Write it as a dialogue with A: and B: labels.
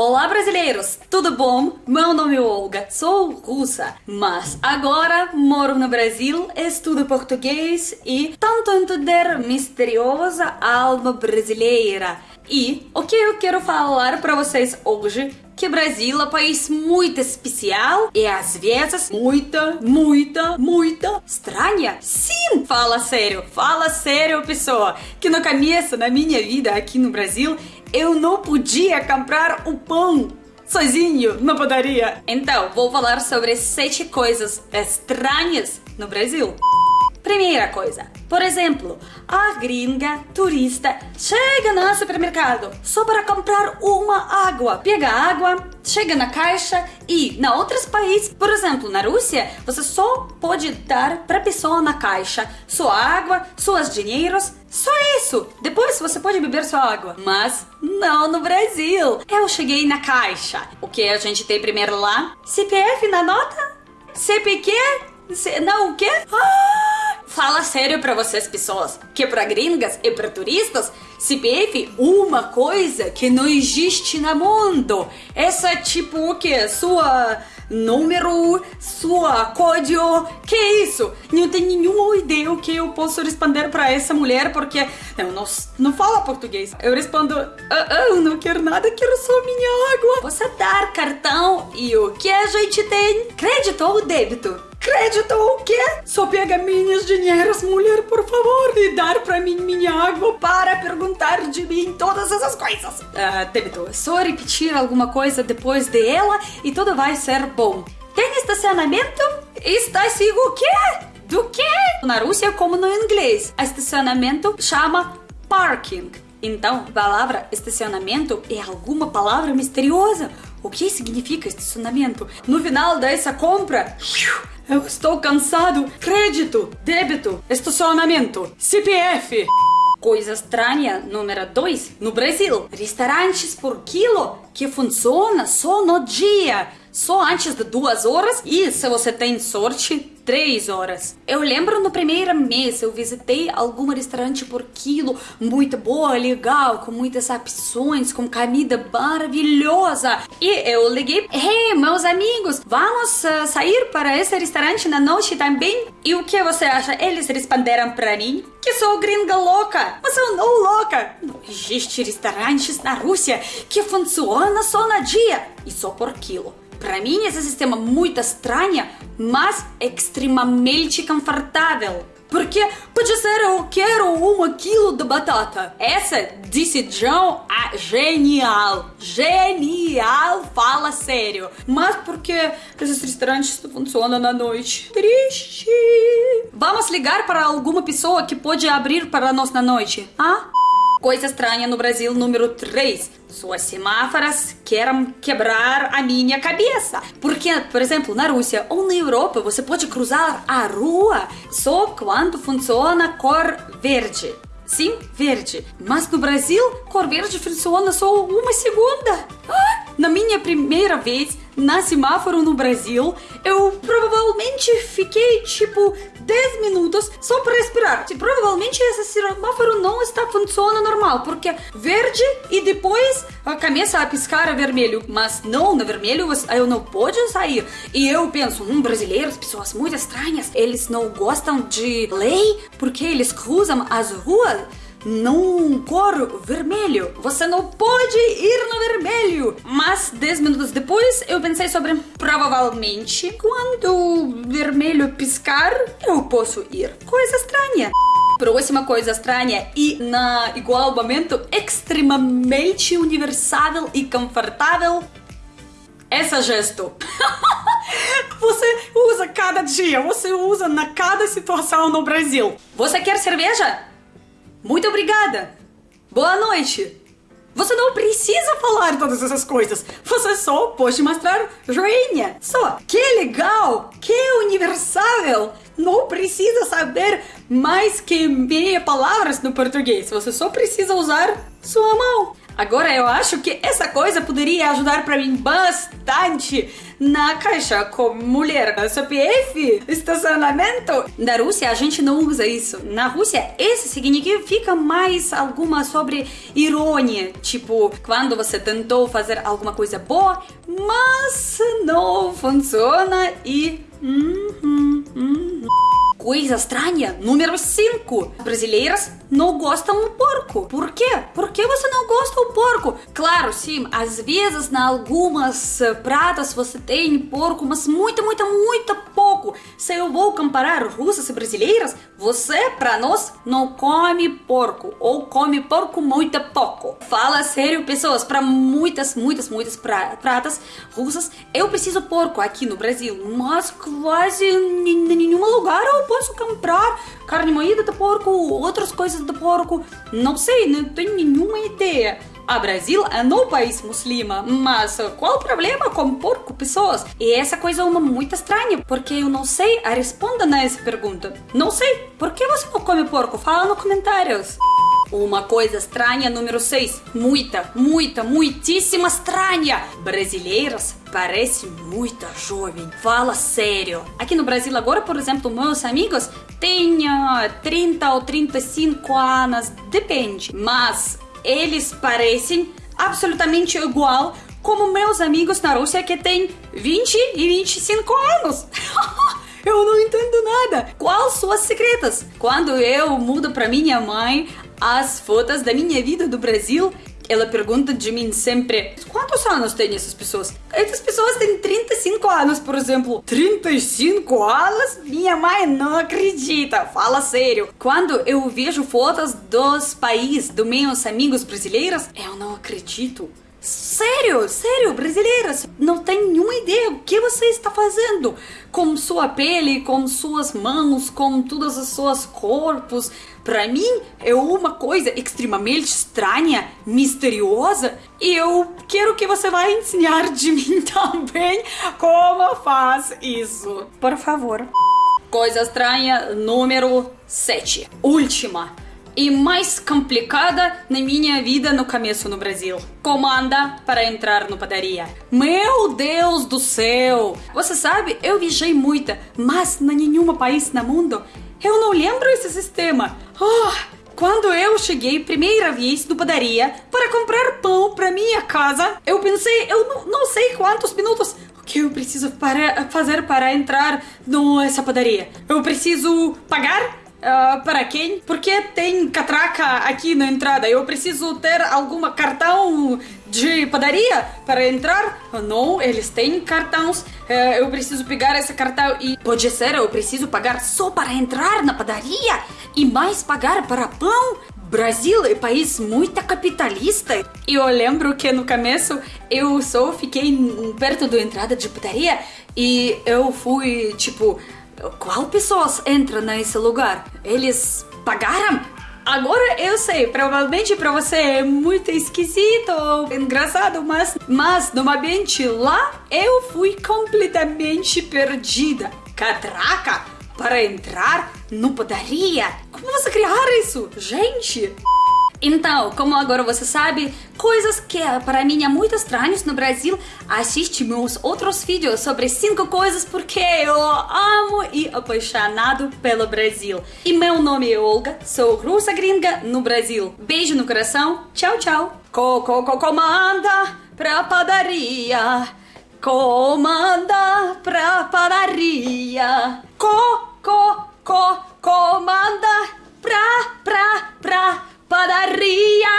A: Olá, brasileiros! Tudo bom? Meu nome é Olga, sou russa, mas agora moro no Brasil, estudo português e tento entender misteriosa alma brasileira. E o que eu quero falar para vocês hoje que Brasil é um país muito especial e às vezes muita, muita, muita estranha. Sim, fala sério, fala sério, pessoa. Que no começo, na minha vida aqui no Brasil, eu não podia comprar o pão sozinho na padaria. Então, vou falar sobre sete coisas estranhas no Brasil. Primeira coisa, por exemplo, a gringa turista chega no supermercado só para comprar uma água. Pega a água, chega na caixa e na outros países, por exemplo, na Rússia, você só pode dar para pessoa na caixa sua água, seus dinheiros, só isso. Depois você pode beber sua água. Mas não no Brasil. Eu cheguei na caixa. O que a gente tem primeiro lá? CPF na nota? CPQ? Não, o quê? Ah! Sério para vocês, pessoas, que para gringas e para turistas, CPF uma coisa que não existe no mundo. Essa é tipo o que? Sua número, sua código, que isso? Não tenho nenhuma ideia o que eu posso responder para essa mulher porque eu não, não fala português. Eu respondo, ah, ah, não quero nada, quero só minha água. Você dar cartão e o que a gente tem? Crédito ou débito? Crédito o quê? Só pega minhas dinheiros, mulher, por favor, e dar pra mim minha água para perguntar de mim todas essas coisas. Ah, débito, só repetir alguma coisa depois dela e tudo vai ser bom. Tem estacionamento? Está sigo o quê? Do quê? Na Rússia, como no inglês, estacionamento chama parking. Então, a palavra estacionamento é alguma palavra misteriosa. O que significa estacionamento? No final dessa compra, eu estou cansado. Crédito, débito, estacionamento, CPF. Coisa estranha número 2 no Brasil. Restaurantes por quilo que funciona só no dia, só antes de duas horas e se você tem sorte, três horas. Eu lembro no primeiro mês eu visitei algum restaurante por quilo, muito boa, legal, com muitas opções, com comida maravilhosa. E eu liguei, hey, meus amigos, vamos uh, sair para esse restaurante na noite também? E o que você acha? Eles responderam para mim que sou gringa louca. Mas eu não louca. Não existe restaurantes na Rússia que funciona só no dia e só por quilo. Para mim, esse sistema é muito estranho, mas extremamente confortável. Porque pode ser eu quero um quilo de batata. Essa decisão é genial. Genial, fala sério. Mas porque esses restaurantes funcionam na noite. Triste. Vamos ligar para alguma pessoa que pode abrir para nós na noite, ah? Coisa estranha no Brasil número 3. Suas semáforas querem quebrar a minha cabeça. Porque, por exemplo, na Rússia ou na Europa, você pode cruzar a rua só quando funciona cor verde. Sim, verde. Mas no Brasil, cor verde funciona só uma segunda. Ah, na minha primeira vez na semáforo no Brasil, eu provavelmente fiquei tipo 10 minutos só para respirar. E provavelmente esse semáforo não está funcionando normal, porque verde e depois começa a piscar a vermelho. Mas não, no vermelho eu não pode sair. E eu penso, hum, brasileiros, pessoas muito estranhas, eles não gostam de lei porque eles cruzam as ruas num cor vermelho. Você não pode ir no vermelho. Mas 10 minutos depois eu pensei sobre provavelmente quando o vermelho piscar eu posso ir. Coisa estranha. Próxima coisa estranha e na igual momento extremamente universal e confortável essa gesto. você usa cada dia, você usa na cada situação no Brasil. Você quer cerveja? Muito obrigada! Boa noite! Você não precisa falar todas essas coisas. Você só pode mostrar joinha. Só. Que legal! Que universal! Não precisa saber mais que meia palavras no português. Você só precisa usar sua mão. Agora eu acho que essa coisa poderia ajudar para mim bastante na caixa com mulher, CPF, estacionamento. Na Rússia a gente não usa isso. Na Rússia esse significa mais alguma sobre ironia, tipo quando você tentou fazer alguma coisa boa, mas não funciona e Uhum, uhum. Coisa estranha, número 5. Brasileiras não gostam do porco. Por quê? Por que você não gosta do porco? Claro, sim, às vezes, em algumas eh, pratas você tem porco, mas muito, muito, muito pouco. Se eu vou comparar russas e brasileiras, você, para nós, não come porco ou come porco muito pouco. Fala sério, pessoas, para muitas, muitas, muitas pratas russas, eu preciso porco aqui no Brasil, mas quase em nenhum lugar posso comprar carne moída de porco, outras coisas de porco. Não sei, não tenho nenhuma ideia. A Brasil é um país muslima, mas qual o problema com porco, pessoas? E essa coisa é uma muito estranha, porque eu não sei a resposta nessa pergunta. Não sei, por que você não come porco? Fala nos comentários. Uma coisa estranha número 6. Muita, muita, muitíssima estranha. Brasileiras parecem muito jovem. Fala sério. Aqui no Brasil agora, por exemplo, meus amigos têm 30 ou 35 anos, depende. Mas eles parecem absolutamente igual como meus amigos na Rússia que têm 20 e 25 anos. eu não entendo nada. Quais suas secretas? Quando eu mudo para minha mãe as fotos da minha vida do Brasil, ela pergunta de mim sempre: quantos anos têm essas pessoas? Essas pessoas têm 35 anos, por exemplo. 35 anos? Minha mãe não acredita, fala sério. Quando eu vejo fotos dos países, dos meus amigos brasileiros, eu não acredito. Sério, sério, brasileiras, não tem nenhuma ideia o que você está fazendo com sua pele, com suas mãos, com todas as suas corpos. Para mim é uma coisa extremamente estranha, misteriosa, e eu quero que você vai ensinar de mim também como faz isso. Por favor. Coisa estranha número 7. Última e mais complicada na minha vida no começo no Brasil. Comanda para entrar no padaria. Meu Deus do céu! Você sabe, eu viajei muito, mas em nenhum país no mundo eu não lembro esse sistema. Oh, quando eu cheguei primeira vez no padaria para comprar pão para minha casa, eu pensei, eu não, não sei quantos minutos que eu preciso para fazer para entrar nessa padaria. Eu preciso pagar Uh, para quem? Porque tem catraca aqui na entrada. Eu preciso ter algum cartão de padaria para entrar? Não, eles têm cartões. Uh, eu preciso pegar esse cartão e pode ser eu preciso pagar só para entrar na padaria e mais pagar para pão. Brasil é país muito capitalista. E eu lembro que no começo eu só fiquei perto da entrada de padaria e eu fui tipo qual pessoas entram nesse lugar? Eles pagaram? Agora eu sei, provavelmente para você é muito esquisito engraçado, mas, mas no ambiente lá eu fui completamente perdida. Catraca para entrar no padaria? Como você criar isso? Gente! Então, como agora você sabe, coisas que para mim é muito estranhas no Brasil, assiste meus outros vídeos sobre 5 coisas porque eu amo e apaixonado pelo Brasil. E meu nome é Olga, sou russa gringa no Brasil. Beijo no coração, tchau, tchau. Coco, co, comanda pra padaria. Comanda pra padaria. Co, co, co, comanda pra, pra, pra padaria